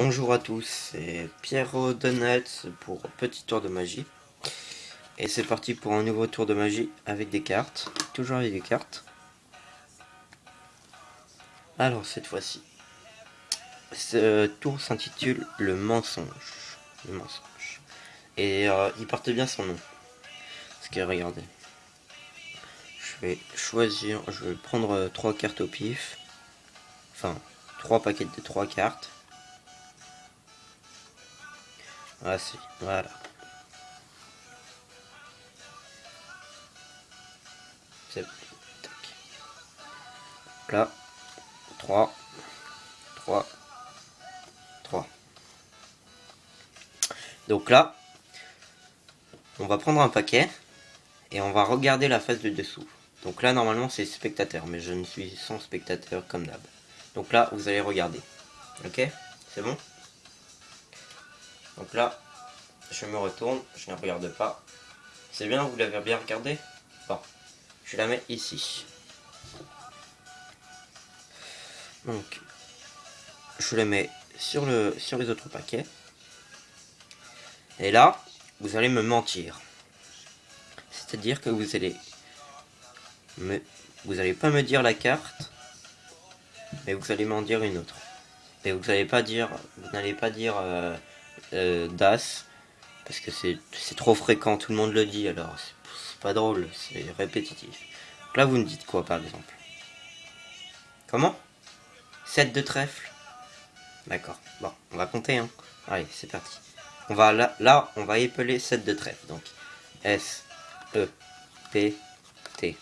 Bonjour à tous, c'est Pierre Donut pour Petit Tour de Magie. Et c'est parti pour un nouveau tour de magie avec des cartes. Toujours avec des cartes. Alors cette fois-ci, ce tour s'intitule Le mensonge. Le mensonge. Et euh, il porte bien son nom. Parce que regardez. Je vais choisir, je vais prendre euh, trois cartes au pif. Enfin, trois paquets de trois cartes. Ah si, voilà. C'est Là. 3. 3. 3. Donc là, on va prendre un paquet et on va regarder la face du dessous. Donc là, normalement, c'est spectateur, mais je ne suis sans spectateur comme d'hab. Donc là, vous allez regarder. Ok? C'est bon? Donc là, je me retourne, je ne regarde pas. C'est bien, vous l'avez bien regardé Bon, je la mets ici. Donc, je la mets sur, le, sur les autres paquets. Et là, vous allez me mentir. C'est-à-dire que vous allez me, vous n'allez pas me dire la carte, mais vous allez m'en dire une autre. Et vous n'allez pas dire, vous n'allez pas dire euh, euh, DAS, parce que c'est trop fréquent, tout le monde le dit, alors c'est pas drôle, c'est répétitif. Là, vous me dites quoi, par exemple? Comment? 7 de trèfle D'accord, bon, on va compter, hein. Allez, c'est parti. On va là, là, on va épeler 7 de trèfle, donc S, E, P, T,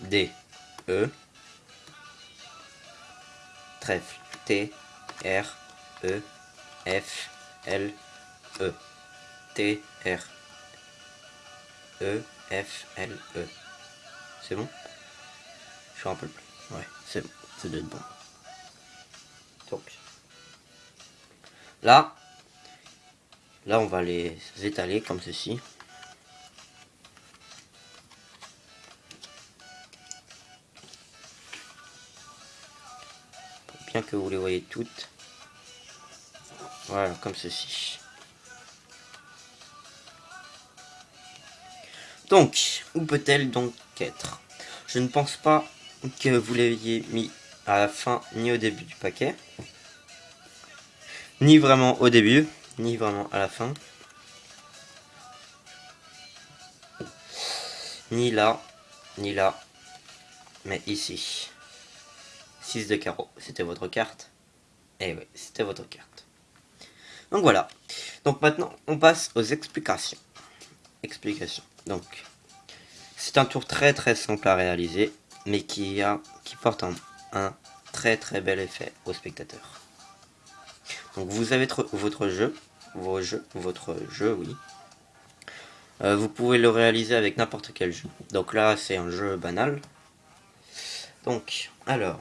D, E, trèfle, T, R, E, F, L, E, T, R, E, F, L, E. C'est bon? Je suis un peu plus. Ouais, c'est bon. Ça doit être bon. Donc, là, là, on va les étaler comme ceci. bien que vous les voyez toutes. Voilà, comme ceci. Donc, où peut-elle donc être? Je ne pense pas que vous l'aviez mis à la fin ni au début du paquet. Ni vraiment au début, ni vraiment à la fin. Ni là, ni là, mais ici. 6 de carreau, c'était votre carte. Eh oui, c'était votre carte. Donc voilà. Donc maintenant, on passe aux explications. Explications. Donc, c'est un tour très très simple à réaliser mais qui, a, qui porte un, très très bel effet au spectateur. Donc vous avez votre jeu, vos jeux, votre jeu, oui. Euh, vous pouvez le réaliser avec n'importe quel jeu. Donc là, c'est un jeu banal. Donc, alors,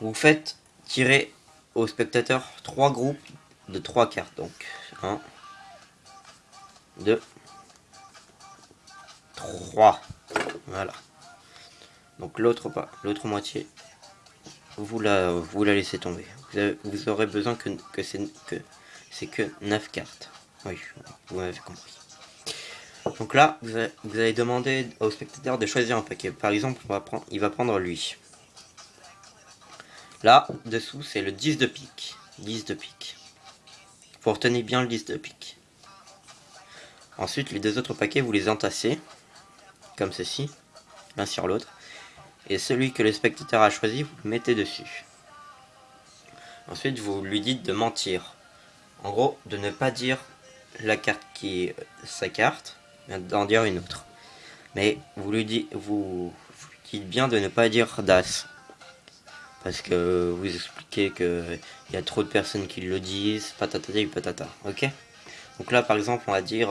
vous faites tirer au spectateur trois groupes de trois cartes. Donc, 1, 2, 3. Voilà. Donc l'autre pas, l'autre moitié, vous la, vous la laissez tomber. Vous, aurez besoin que, que c'est que que 9 cartes. Oui, vous m'avez compris. Donc là, vous allez, demander au spectateur de choisir un paquet. Par exemple, on va prendre, il va prendre lui. Là, dessous, c'est le 10 de pique. 10 de pique. Vous retenez bien le 10 de pique. Ensuite, les deux autres paquets, vous les entassez. Comme ceci. L'un sur l'autre et celui que le spectateur a choisi, vous le mettez dessus. Ensuite, vous lui dites de mentir. En gros, de ne pas dire la carte qui sa carte, mais d'en dire une autre. Mais vous lui dites, vous, dites bien de ne pas dire DAS. Parce que vous expliquez qu'il y a trop de personnes qui le disent, patata et patata, ok? Donc là, par exemple, on va dire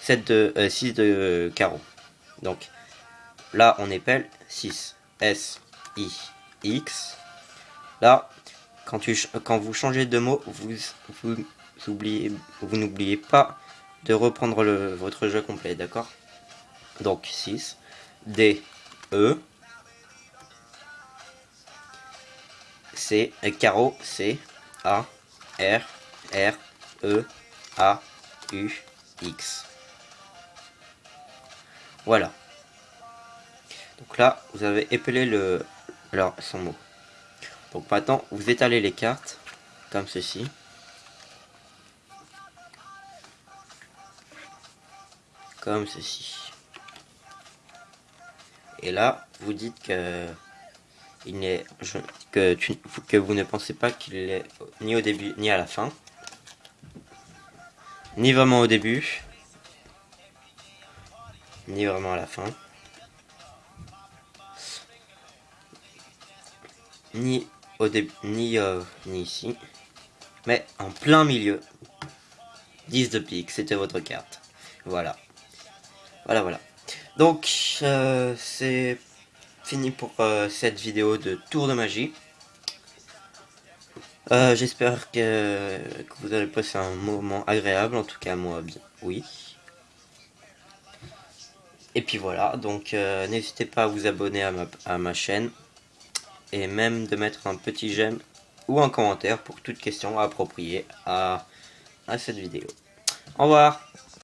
7 euh, de, 6 euh, de carreau. Donc, Là, on épelle 6. S, I, X. Là, quand, vous changez de mot, vous, vous, oubliez, vous n'oubliez pas de reprendre votre jeu complet, d'accord? Donc 6, D, E, C, euh, carreau, C, A, R, R, E, A, U, X. Voilà. Donc là, vous avez épelé le... Alors, son mot. Donc maintenant, vous étalez les cartes, comme ceci. Comme ceci. Et là, vous dites que il n'est que, que vous ne pensez pas qu'il est ni au début ni à la fin. Ni vraiment au début. Ni vraiment à la fin. Ni au début, ni, euh, ni ici. Mais en plein milieu. 10 de pique, c'était votre carte. Voilà. Voilà, voilà. Donc, euh, c'est fini pour euh, cette vidéo de tour de magie. Euh, j'espère que, vous allez passer un moment agréable, en tout cas moi, oui. Et puis voilà, donc n'hésitez pas à vous abonner à ma, à ma chaîne. Et même de mettre un petit j'aime ou un commentaire pour toute question appropriée à, à cette vidéo. Au revoir